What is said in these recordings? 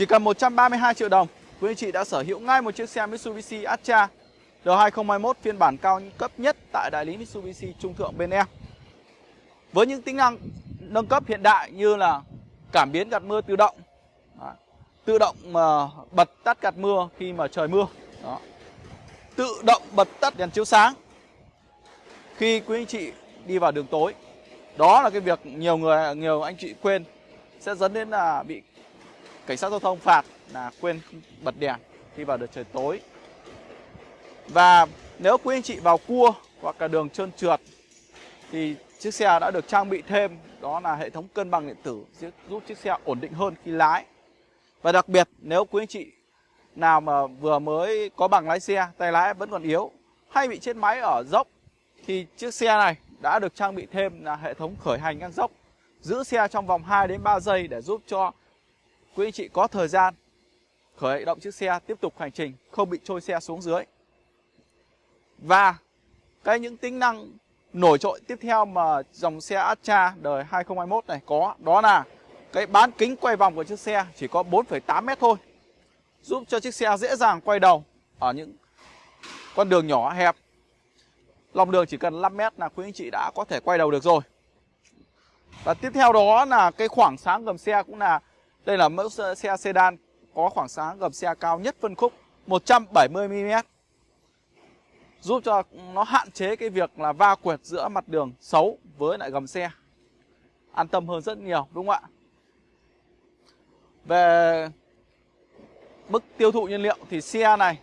Chỉ cần 132 triệu đồng, quý anh chị đã sở hữu ngay một chiếc xe Mitsubishi Atra R2021 phiên bản cao cấp nhất tại đại lý Mitsubishi trung thượng bên em. Với những tính năng nâng cấp hiện đại như là cảm biến gạt mưa tự động, tự động mà bật tắt gạt mưa khi mà trời mưa, Đó. tự động bật tắt đèn chiếu sáng khi quý anh chị đi vào đường tối. Đó là cái việc nhiều người nhiều anh chị quên sẽ dẫn đến là bị cảnh sát giao thông phạt là quên bật đèn khi vào được trời tối. Và nếu quý anh chị vào cua hoặc là đường trơn trượt thì chiếc xe đã được trang bị thêm đó là hệ thống cân bằng điện tử giúp chiếc xe ổn định hơn khi lái. Và đặc biệt nếu quý anh chị nào mà vừa mới có bằng lái xe, tay lái vẫn còn yếu hay bị chết máy ở dốc thì chiếc xe này đã được trang bị thêm là hệ thống khởi hành ngang dốc giữ xe trong vòng 2 đến 3 giây để giúp cho quý anh chị có thời gian khởi động chiếc xe tiếp tục hành trình không bị trôi xe xuống dưới. Và cái những tính năng nổi trội tiếp theo mà dòng xe Astra đời 2021 này có đó là cái bán kính quay vòng của chiếc xe chỉ có 4,8 mét thôi. Giúp cho chiếc xe dễ dàng quay đầu ở những con đường nhỏ hẹp. Lòng đường chỉ cần 5 mét là quý anh chị đã có thể quay đầu được rồi. Và tiếp theo đó là cái khoảng sáng gầm xe cũng là đây là mẫu xe sedan có khoảng sáng gầm xe cao nhất phân khúc 170 mm. Giúp cho nó hạn chế cái việc là va quẹt giữa mặt đường xấu với lại gầm xe. An tâm hơn rất nhiều đúng không ạ? Về mức tiêu thụ nhiên liệu thì xe này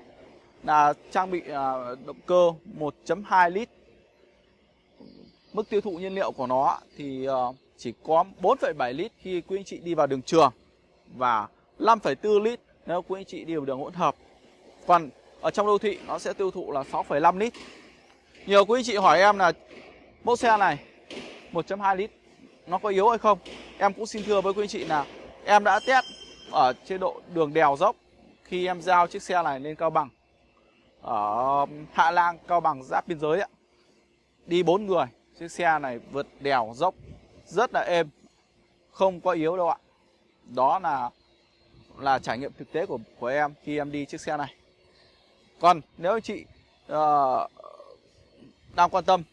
là trang bị à, động cơ 1.2 lít. Mức tiêu thụ nhiên liệu của nó thì ờ, chỉ có 4,7 lít khi quý anh chị đi vào đường trường và 5,4 lít nếu quý anh chị đi đường hỗn hợp. Còn ở trong đô thị nó sẽ tiêu thụ là 6,5 lít. Nhiều quý anh chị hỏi em là mẫu xe này 1.2 lít nó có yếu hay không? Em cũng xin thưa với quý anh chị là em đã test ở chế độ đường đèo dốc khi em giao chiếc xe này lên Cao Bằng ở Hạ Lang, Cao Bằng giáp biên giới ạ. Đi bốn người, chiếc xe này vượt đèo dốc rất là êm, không có yếu đâu ạ. Đó là là trải nghiệm thực tế của của em khi em đi chiếc xe này. Còn nếu anh chị uh, đang quan tâm,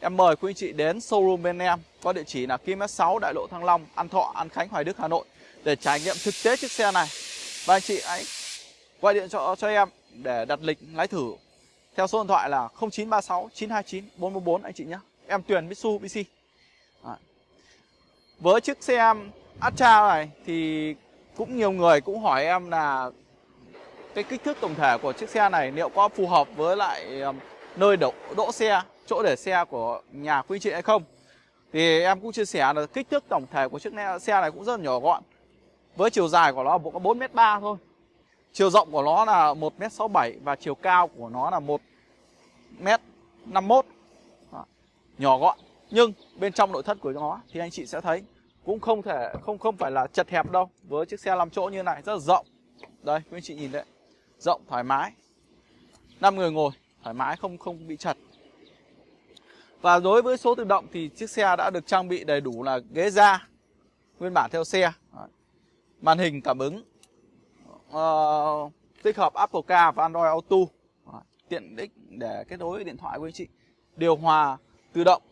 em mời quý anh chị đến showroom bên em có địa chỉ là km 6 Đại lộ Thăng Long, An Thọ, An Khánh, Hoài Đức, Hà Nội để trải nghiệm thực tế chiếc xe này. Và anh chị hãy gọi điện cho cho em để đặt lịch lái thử theo số điện thoại là 0936 929 444 anh chị nhé. Em Tuyền Mitsubishi. Đấy. Với chiếc xe Atra này thì cũng nhiều người cũng hỏi em là cái kích thước tổng thể của chiếc xe này liệu có phù hợp với lại um, nơi đổ, đỗ xe, chỗ để xe của nhà quý chị hay không. Thì em cũng chia sẻ là kích thước tổng thể của chiếc xe này cũng rất là nhỏ gọn. Với chiều dài của nó có 4m3 thôi. Chiều rộng của nó là 1m67 và chiều cao của nó là 1m51. Nhỏ gọn. Nhưng bên trong nội thất của nó thì anh chị sẽ thấy cũng không thể không không phải là chật hẹp đâu. Với chiếc xe 5 chỗ như này rất là rộng. Đây quý anh chị nhìn đấy. Rộng thoải mái. Năm người ngồi thoải mái không không bị chật. Và đối với số tự động thì chiếc xe đã được trang bị đầy đủ là ghế da nguyên bản theo xe. Màn hình cảm ứng uh, tích hợp Apple Car và Android Auto. Tiện ích để kết nối điện thoại của anh chị. Điều hòa tự động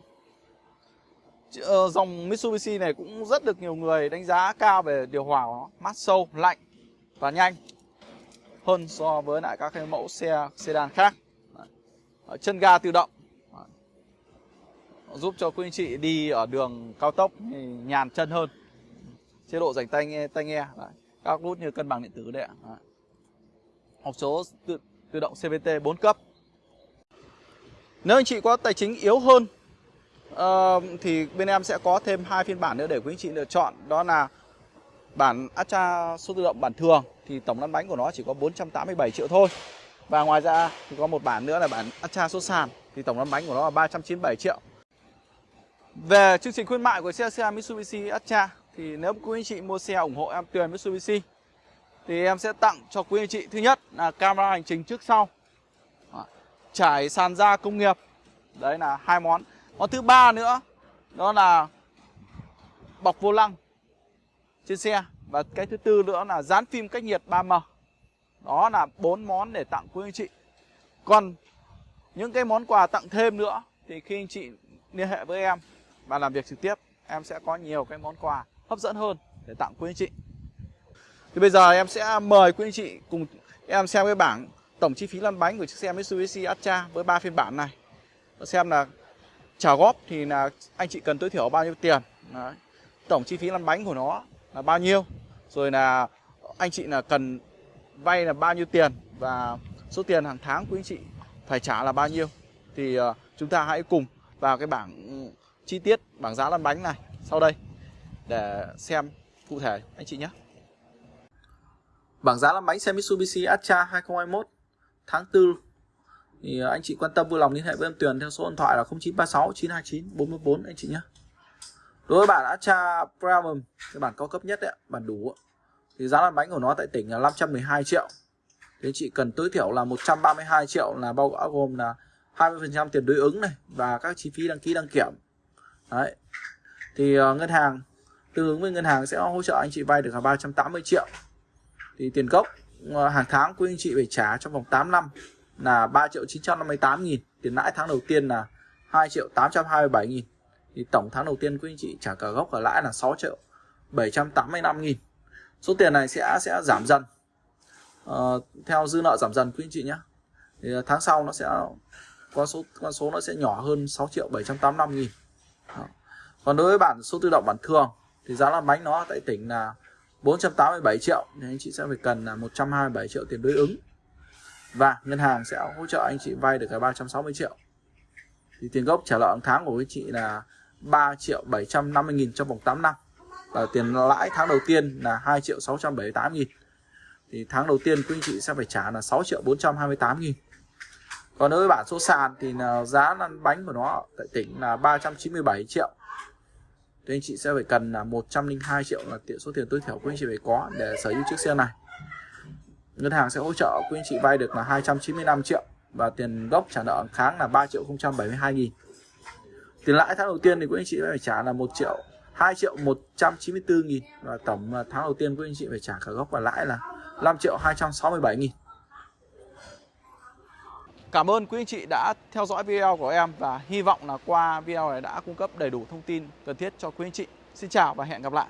Ờ, dòng Mitsubishi này cũng rất được nhiều người đánh giá cao về điều hòa của nó. Mát sâu lạnh và nhanh hơn so với lại các cái mẫu xe sedan khác. Đấy. chân ga tự động. Đấy. giúp cho quý anh chị đi ở đường cao tốc thì nhàn chân hơn. Chế độ dành tay nghe tay nghe. Đấy. các nút như cân bằng điện tử đấy ạ. Hộp số tự, tự động CVT 4 cấp. Nếu anh chị có tài chính yếu hơn uh, thì bên em sẽ có thêm hai phiên bản nữa để quý anh chị lựa chọn. Đó là bản Astra số tự động bản thường thì tổng lăn bánh của nó chỉ có 487 triệu thôi. Và ngoài ra thì có một bản nữa là bản Astra số sàn thì tổng lăn bánh của nó là 397 triệu. Về chương trình khuyến mại của xe xe Mitsubishi Astra thì nếu quý anh chị mua xe ủng hộ em Tuyền Mitsubishi thì em sẽ tặng cho quý anh chị. Thứ nhất là camera hành trình trước sau. Trải sàn da công nghiệp. Đấy là hai món còn thứ ba nữa, đó là bọc vô lăng trên xe. Và cái thứ tư nữa là dán phim cách nhiệt 3M đó là bốn món để tặng quý anh chị. Còn những cái món quà tặng thêm nữa thì khi anh chị liên hệ với em và làm việc trực tiếp, em sẽ có nhiều cái món quà hấp dẫn hơn để tặng quý anh chị. Thì bây giờ em sẽ mời quý anh chị cùng em xem cái bảng tổng chi phí lăn bánh của chiếc xe Mitsubishi Atra với ba phiên bản này. Xem là trả góp thì là anh chị cần tối thiểu bao nhiêu tiền? Đấy. tổng chi phí lăn bánh của nó là bao nhiêu? Rồi là anh chị là cần vay là bao nhiêu tiền? Và số tiền hàng tháng của anh chị phải trả là bao nhiêu? Thì uh, chúng ta hãy cùng vào cái bảng ừ, chi tiết bảng giá lăn bánh này sau đây để xem cụ thể anh chị nhé. Bảng giá lăn bánh xe Mitsubishi Atra 2021 tháng 4 thì à, anh chị quan tâm vui lòng liên hệ với em Tuyền theo số điện thoại là 0936 929 44 anh chị nhé đối với bản Atra Premium cái bản cao cấp nhất đấy bản đủ thì giá lăn bánh của nó tại tỉnh là 512 triệu. Thì chị cần tối thiểu là 132 triệu là bao gồm là 20% tiền đối ứng này và các chi phí đăng ký đăng kiểm. Đấy. Thì uh, ngân hàng tương ứng với ngân hàng sẽ hỗ trợ anh chị vay được là 380 triệu. Thì tiền gốc uh, hàng tháng quý anh chị phải trả trong vòng 8 năm là 3 triệu 958 nghìn. Tiền lãi tháng đầu tiên là 2 triệu 827 nghìn. Thì tổng tháng đầu tiên quý anh chị trả cả gốc và lãi là 6 triệu 785 nghìn. Số tiền này sẽ sẽ giảm dần. Uh, theo dư nợ giảm dần quý anh chị nhé. Thì ờ, tháng sau nó sẽ con số con số nó sẽ nhỏ hơn 6 triệu 785 nghìn. Đó. còn đối với bản số tự động bản thường thì giá làm bánh nó tại tỉnh là 487 triệu. Thì anh chị sẽ phải cần là 127 triệu tiền đối ứng và ngân hàng sẽ hỗ trợ anh chị vay được cả 360 triệu. Thì tiền gốc trả nợ tháng của anh chị là 3 triệu 750 nghìn trong vòng 8 năm. Và tiền lãi tháng đầu tiên là 2 triệu 678 nghìn. Thì tháng đầu tiên quý anh chị sẽ phải trả là 6 triệu 428 nghìn. Còn đối với bản số sàn thì là giá lăn bánh của nó tại tỉnh là 397 triệu. Thì anh chị sẽ phải cần là 102 triệu là tiền số tiền tối thiểu quý anh chị phải có để sở hữu chiếc xe này ngân hàng sẽ hỗ trợ quý anh chị vay được là 295 triệu và tiền gốc trả nợ tháng là 3 triệu 072 nghìn tiền lãi tháng đầu tiên thì quý anh chị phải trả là 1 triệu 2 triệu 194 nghìn và tổng tháng đầu tiên quý anh chị phải trả cả gốc và lãi là 5 triệu 267 nghìn Cảm ơn quý anh chị đã theo dõi video của em và hy vọng là qua video này đã cung cấp đầy đủ thông tin cần thiết cho quý anh chị. Xin chào và hẹn gặp lại.